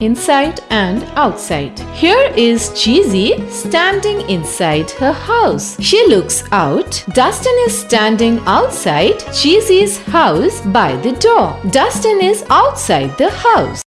inside and outside. Here is Cheesy standing inside her house. She looks out. Dustin is standing outside Cheesy's house by the door. Dustin is outside the house.